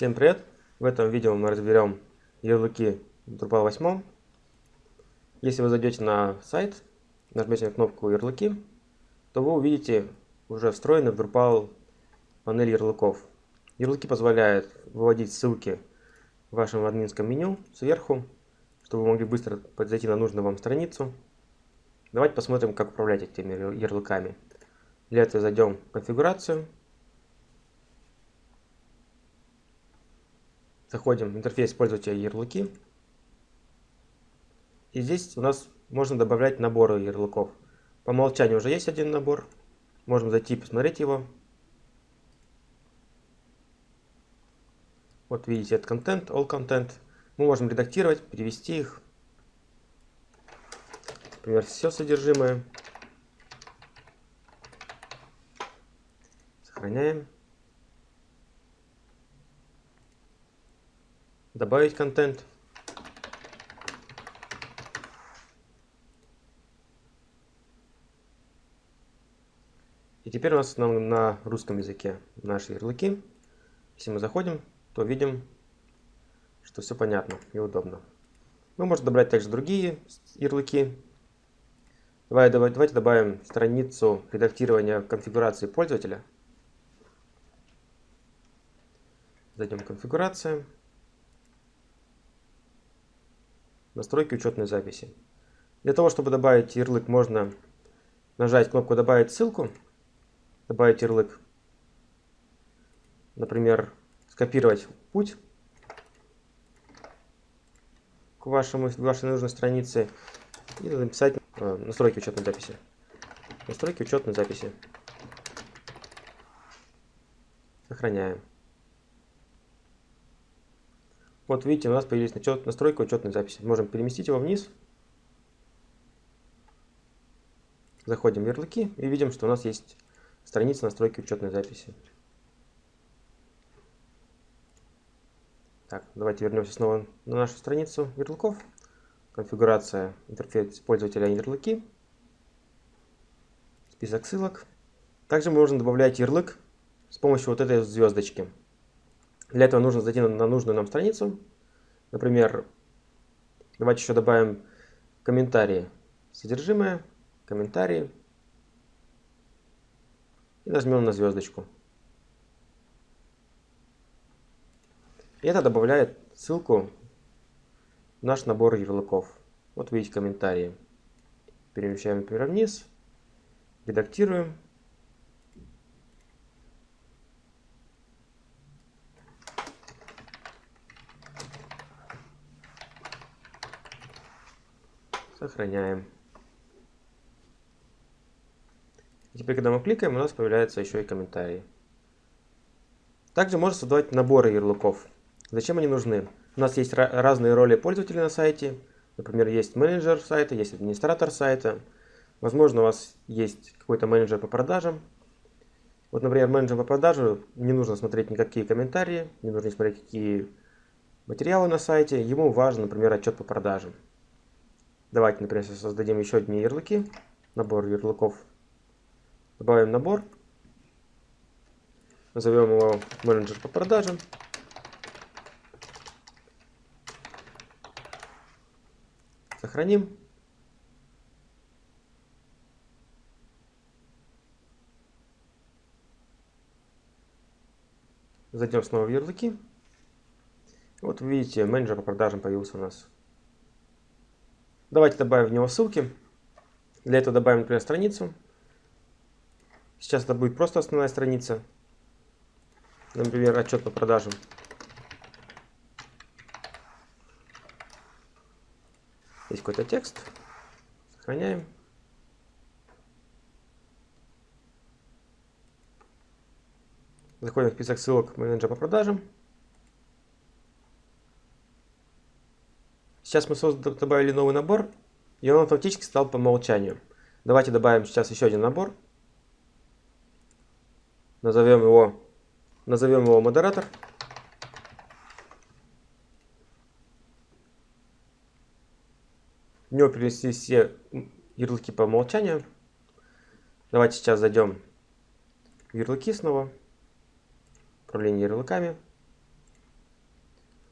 Всем привет! В этом видео мы разберем ярлыки Drupal 8. Если вы зайдете на сайт, нажмете на кнопку ярлыки, то вы увидите уже встроенный в Drupal панель ярлыков. Ярлыки позволяют выводить ссылки в вашем админском меню сверху, чтобы вы могли быстро зайти на нужную вам страницу. Давайте посмотрим, как управлять этими ярлыками. Для этого зайдем в конфигурацию. Заходим в интерфейс пользователя ярлыки. И здесь у нас можно добавлять наборы ярлыков. По умолчанию уже есть один набор. Можем зайти и посмотреть его. Вот видите, это контент, all content. Мы можем редактировать, перевести их. Например, все содержимое. Сохраняем. Добавить контент. И теперь у нас на, на русском языке наши ярлыки. Если мы заходим, то видим, что все понятно и удобно. Мы можем добавить также другие ярлыки. Давай, давай, давайте добавим страницу редактирования конфигурации пользователя. Зайдем в конфигурацию. Настройки учетной записи. Для того, чтобы добавить ярлык, можно нажать кнопку «Добавить ссылку», добавить ярлык, например, скопировать путь к вашему, вашей нужной странице и написать э, настройки учетной записи. Настройки учетной записи. Сохраняем. Вот видите, у нас появились настройка учетной записи. Можем переместить его вниз. Заходим в ярлыки и видим, что у нас есть страница настройки учетной записи. Так, давайте вернемся снова на нашу страницу ярлыков. Конфигурация интерфейс пользователя ярлыки. Список ссылок. Также можно добавлять ярлык с помощью вот этой звездочки. Для этого нужно зайти на нужную нам страницу. Например, давайте еще добавим комментарии. Содержимое, комментарии. И нажмем на звездочку. И это добавляет ссылку в наш набор ярлыков. Вот видите комментарии. Перемещаем, например, вниз. Редактируем. Сохраняем. Теперь, когда мы кликаем, у нас появляются еще и комментарии. Также можно создавать наборы ярлыков. Зачем они нужны? У нас есть разные роли пользователя на сайте. Например, есть менеджер сайта, есть администратор сайта. Возможно, у вас есть какой-то менеджер по продажам. Вот, например, менеджер по продажам не нужно смотреть никакие комментарии, не нужно смотреть какие материалы на сайте. Ему важен, например, отчет по продажам. Давайте, например, создадим еще одни ярлыки. Набор ярлыков. Добавим набор. Назовем его менеджер по продажам. Сохраним. Зайдем снова в ярлыки. Вот видите, менеджер по продажам появился у нас. Давайте добавим в него ссылки. Для этого добавим, например, страницу. Сейчас это будет просто основная страница. Например, отчет по продажам. Есть какой-то текст. Сохраняем. Заходим в список ссылок менеджера по продажам. Сейчас мы добавили новый набор, и он автоматически стал по умолчанию. Давайте добавим сейчас еще один набор. Назовем его, назовем его модератор. В него перенесли все ярлыки по умолчанию. Давайте сейчас зайдем в ярлыки снова. Управление ярлыками.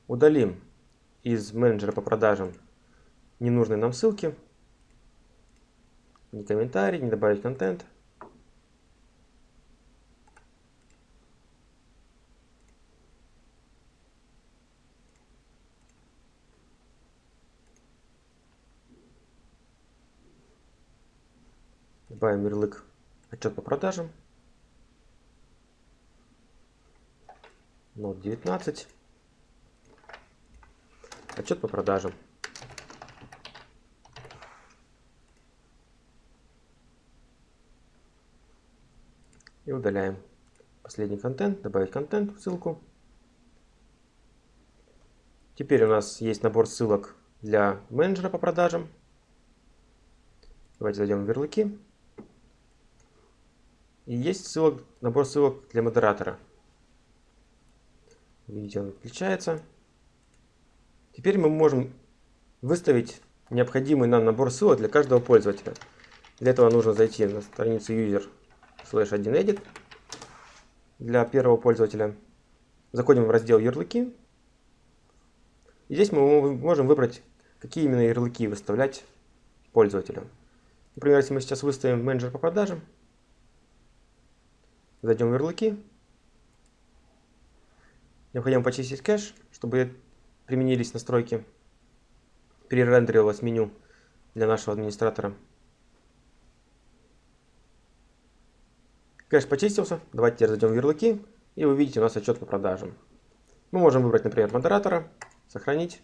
удалим из менеджера по продажам ненужные нам ссылки. Не комментарий, не добавить контент. Добавим ярлык отчет по продажам. Нот 19. Отчет по продажам. И удаляем последний контент, добавить контент, ссылку. Теперь у нас есть набор ссылок для менеджера по продажам. Давайте зайдем в ярлыки. И есть ссылок, набор ссылок для модератора. Видите, он включается. Теперь мы можем выставить необходимый нам набор ссылок для каждого пользователя. Для этого нужно зайти на страницу user slash 1edit для первого пользователя. Заходим в раздел ярлыки. И здесь мы можем выбрать, какие именно ярлыки выставлять пользователю. Например, если мы сейчас выставим менеджер по продажам, Зайдем в ярлыки. Необходимо почистить кэш, чтобы применились настройки. Перерендерилось меню для нашего администратора. Кэш почистился. Давайте теперь зайдем в ярлыки. И вы видите у нас отчет по продажам. Мы можем выбрать, например, модератора. Сохранить.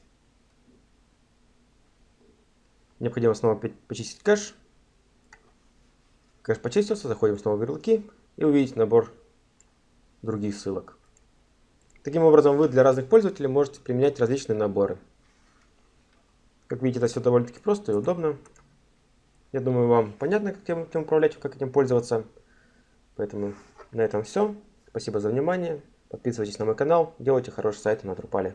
Необходимо снова почистить кэш. Кэш почистился. Заходим снова в ярлыки и увидеть набор других ссылок. Таким образом, вы для разных пользователей можете применять различные наборы. Как видите, это все довольно-таки просто и удобно. Я думаю, вам понятно, как этим управлять, как этим пользоваться. Поэтому на этом все. Спасибо за внимание. Подписывайтесь на мой канал, делайте хорошие сайты на Drupal.